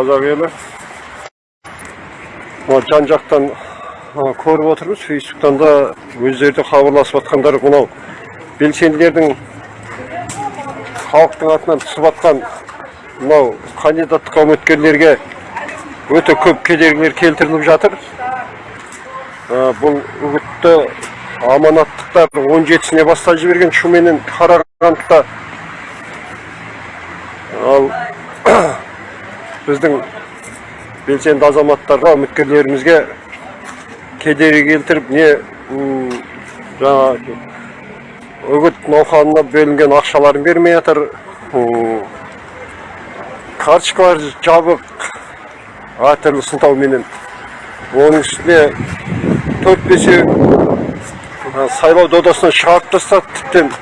қазақ елі жан жақтан көріп отырмыз фейсбуктан да өздері де хабарласып жатқандар мынау белсенділердің халықтың атынан түсіп жатқан мынау кандидаттыққа үміткерлерге өте көп кедергілер келтіріліп жатыр бұл үгітті аманаттықтар 17-сіне баста жіберген шуменен қарағандыда ал біздің белсенді азаматтарға үміткерлерімізге кедергі келтіріп не жаңағы үгіт науқанына бөлінген ақшаларын бермей жатыр. Карточкалар жабық әртүрлі сылтауменен. Оның үстіне төрт бесеу сайлау додасынан шығарып тастады тіптен.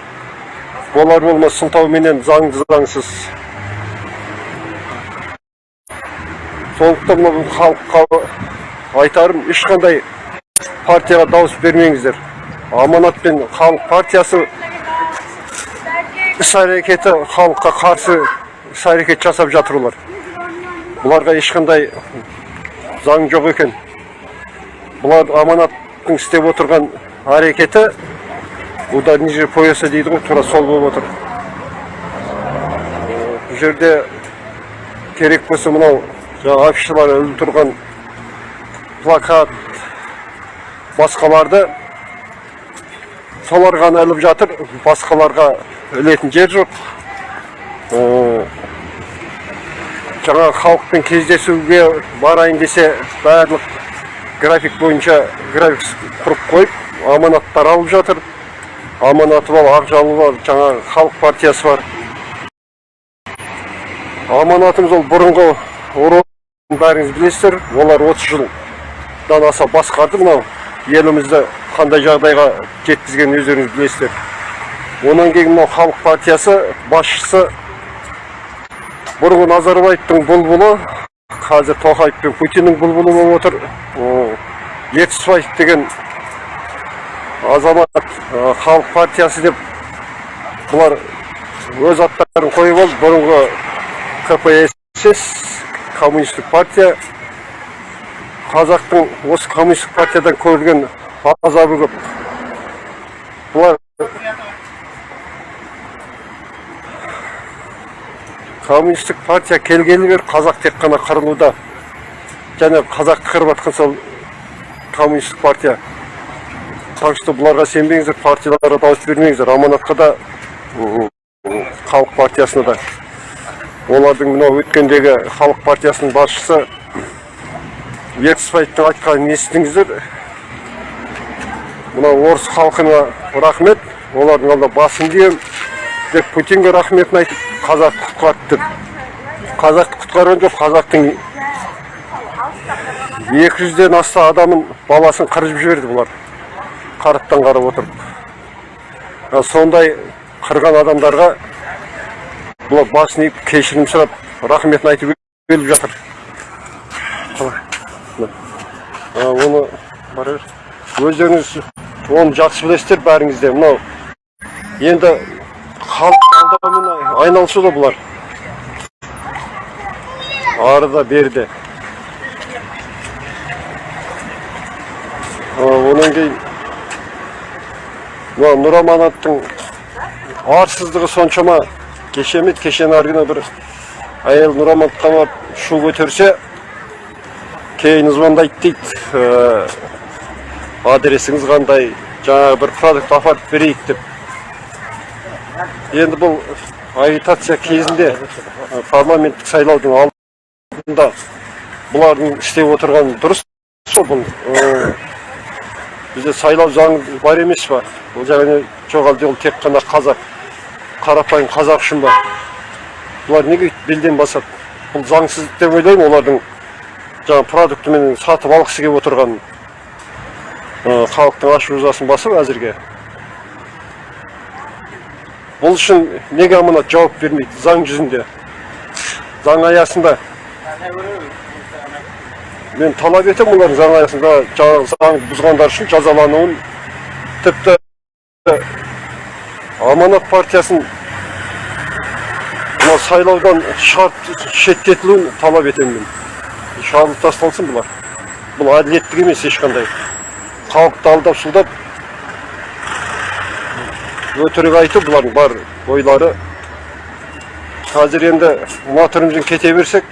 Болар болмас сылтауменен заңды заңсыз. Сондықтан мына халыққа айтарым ешқандай партияға дауыс бермеңіздер. Аманат пен халық партиясы іс әрекеті халыққа қарсы іс әрекет жасап жатыр олар. Бұларға ешқандай заң жоқ екен. Бұлар аманаттың істеп отырған әрекеті удар ниже пояса дейді ғой тура сол болып отыр. Бұл жерде керек болса мынау жаңағы афишалар іліп тұрған плакат басқаларды солар ғана іліп жатыр басқаларға ілетін жер жоқ жаңағы халықпен кездесуге барайын десе барлық график бойынша график құрып қойып аманаттар алып жатыр аманаты бар ақжалы бар жаңағы халық партиясы бар аманатымыз ол бұрынғы бәріңіз білесіздер олар 30 жылдан аса басқарды мынау елімізді қандай жағдайға жеткізгенін өздеріңіз білесіздер онан кейін мынау халық партиясы басшысы бұрынғы назарбаевтың бұлбұлы қазір тоқаев пен путиннің бұлбұлы болып отыр О, ертісбаев деген азамат халық партиясы деп бұлар өз аттарын қойып алды бұрынғы кпсс коммунистік партия қазақтың осы коммунистік партиядан көрген азабы көп. Бұлар коммунистік партия келгелі бері қазақ тек қана қырылуда және қазақты қырып жатқан сол коммунистік партия. Так что бұларға сенбеңіздер партияларға дауыс бермеңіздер. Аманатқа да халық партиясына да. Олардың мынау өткендегі халық партиясының басшысы ертісбаевтың айтқанын естідіңіздер. Мынау орыс халқына рахмет олардың алдында басын иемін деп путинге рахметін айтып қазақты құтқарды деп. Қазақты құтқарған жоқ қазақтың екі жүзден аса адамын баласын қырып жіберді бұлар. Қараптан қарап отырып. Сондай қырған адамдарға бұлар басын иіп кешірім сұрап рахметін айтып келіп жатыр оны бара бер. өздеріңіз оны жақсы білесіздер бәріңіз мынау енді халық алдаумен айналысуда бұлар арыда берді онан кейін мына нұраманаттың арсыздығы соншама кеше емес кешен аргіна бір әйел нұрамантқа барып шу көтерсе кейін звондайды дейді. «Ә, адресіңіз қандай? Жаңағы бір продукт апарып берейік деп. Енді бұл агитация кезінде ә, парламенттік сайлаудың алдында бұлардың істеп отырғаны дұрыс сол бұл ә, бізде сайлау заңы бар емес па бұл жағына жоқ әлде ол тек қана қазақ қарапайым қазақ үшін ба бұлар неге белден басады? Бұл заңсыз деп ойлаймын олардың жаңағы продуктімен сатып алғысы келіп отырған халықтың ашу ызасын басып әзірге. Бұл үшін неге аманат жауап бермейді заң жүзінде? Заң аясында мен талап етемін олардың заң аясында заң бұзғандар үшін жазалануын. Тіпті аманат партиясын сайлаудан шығарып шеттетілуін талап етемін. Мен шығарылып тасталсын бұлар. Бұл әділеттік емес ешқандай. Халықты алдап сұлдап өтірік айту бұлардың бар ойлары қазір енді мына түрімізден кете берсек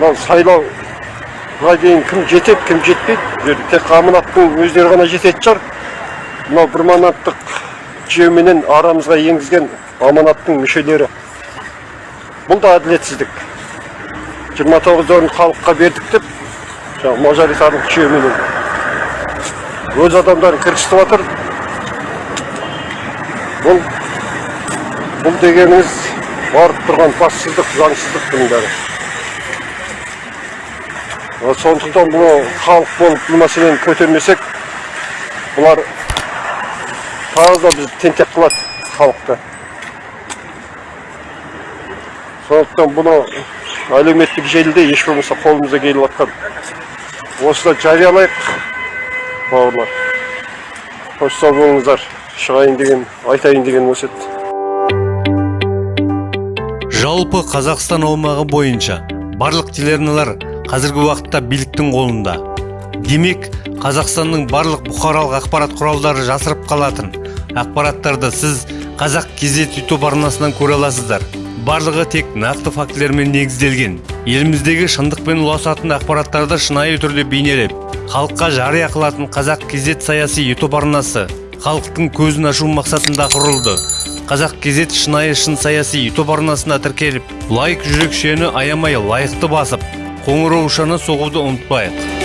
мынау сайлауға дейін кім жетеді кім жетпейді бұл жерде тек аманаттың өздері ғана жететін шығар. Мынау бір манаттық жүйеменен арамызға енгізген аманаттың мүшелері. Бұл да әділетсіздік. Жиырма тоғыз орын халыққа бердік деп жаңағы мажоритарлық жүйеменен өз адамдарын кіргізтіп жатыр бұл бұл дегеніңіз барып тұрған бассыздық заңсыздық бұның бәрі сондықтан бұл халық болып бұл мәселені көтермесек бұлар тағы да бізді тентек қылады халықты. Сондықтан бұны әлеуметтік желіде еш болмаса қолымызға келіп жатқан осыда жариялайық бауырлар. Қош сау болыңыздар. Шығайын деген айтайын деген осы еді жалпы қазақстан аумағы бойынша барлық телеарналар қазіргі уақытта биліктің қолында. Демек қазақстанның барлық бұқаралық ақпарат құралдары жасырып қалатын ақпараттарды сіз қазақ кезет ютуб арнасынан көре аласыздар. Барлығы тек нақты фактілермен негізделген. Еліміздегі шындықпен ұласатын ақпараттарды шынайы түрде бейнелеп халыққа жария қылатын қазақ кезет саяси ютуб арнасы халықтың көзін ашу мақсатында құрылды. Қазақ кезет шынайы шын саяси ютуб арнасына тіркеліп лайк жүрекшені аямай лайықты басып қоңыраушаны соғуды ұмытпайық.